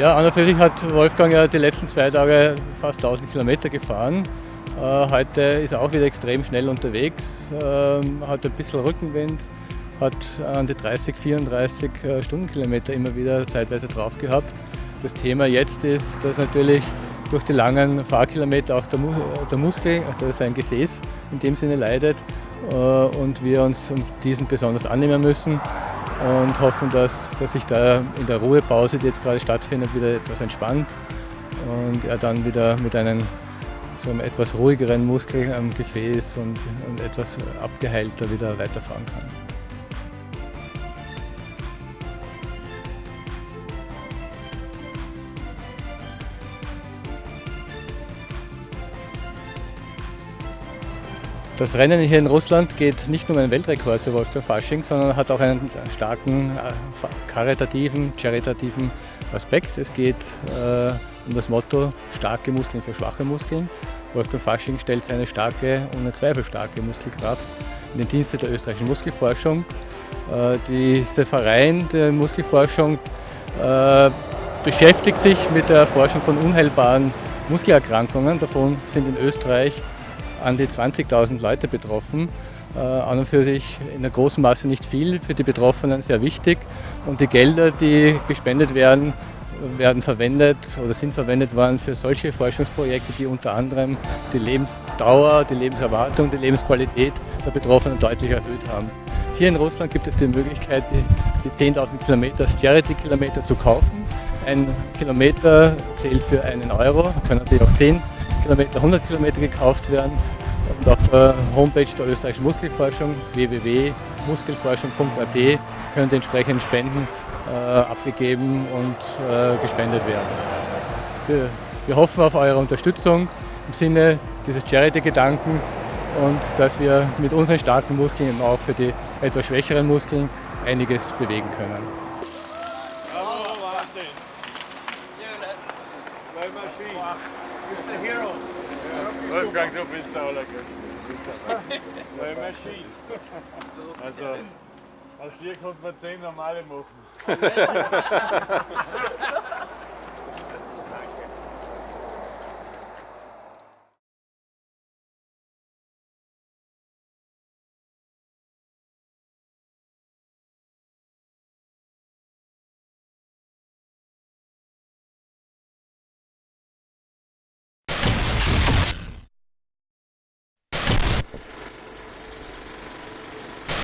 Ja, an und für sich hat Wolfgang ja die letzten zwei Tage fast 1000 Kilometer gefahren. Äh, heute ist er auch wieder extrem schnell unterwegs, ähm, hat ein bisschen Rückenwind, hat an die 30, 34 äh, Stundenkilometer immer wieder zeitweise drauf gehabt. Das Thema jetzt ist, dass natürlich durch die langen Fahrkilometer auch der, Mus der Muskel, also sein Gesäß in dem Sinne leidet äh, und wir uns diesen besonders annehmen müssen und hoffen, dass, dass sich da in der Ruhepause, die jetzt gerade stattfindet, wieder etwas entspannt und er dann wieder mit einem, so einem etwas ruhigeren Muskel am Gefäß und, und etwas abgeheilter wieder weiterfahren kann. Das Rennen hier in Russland geht nicht nur um einen Weltrekord für Wolfgang Fasching, sondern hat auch einen starken äh, karitativen, charitativen Aspekt. Es geht äh, um das Motto starke Muskeln für schwache Muskeln. Wolfgang Fasching stellt seine starke und eine zweifelstarke Muskelkraft in den Dienste der österreichischen Muskelforschung. Äh, dieser Verein der Muskelforschung äh, beschäftigt sich mit der Forschung von unheilbaren Muskelerkrankungen. Davon sind in Österreich an die 20.000 Leute betroffen. Äh, an und für sich in der großen Masse nicht viel, für die Betroffenen sehr wichtig. Und die Gelder, die gespendet werden, werden verwendet oder sind verwendet worden für solche Forschungsprojekte, die unter anderem die Lebensdauer, die Lebenserwartung, die Lebensqualität der Betroffenen deutlich erhöht haben. Hier in Russland gibt es die Möglichkeit, die 10.000 Kilometer als Charity-Kilometer zu kaufen. Ein Kilometer zählt für einen Euro, können natürlich auch 10 Kilometer, 100 Kilometer gekauft werden. Und auf der Homepage der österreichischen Muskelforschung www.muskelforschung.at können die entsprechenden Spenden äh, abgegeben und äh, gespendet werden. Wir, wir hoffen auf eure Unterstützung im Sinne dieses Charity-Gedankens und dass wir mit unseren starken Muskeln eben auch für die etwas schwächeren Muskeln einiges bewegen können. Wolfgang, du bist der Allergrößte. Neue Maschine. Also, aus dir konnte man zehn normale machen.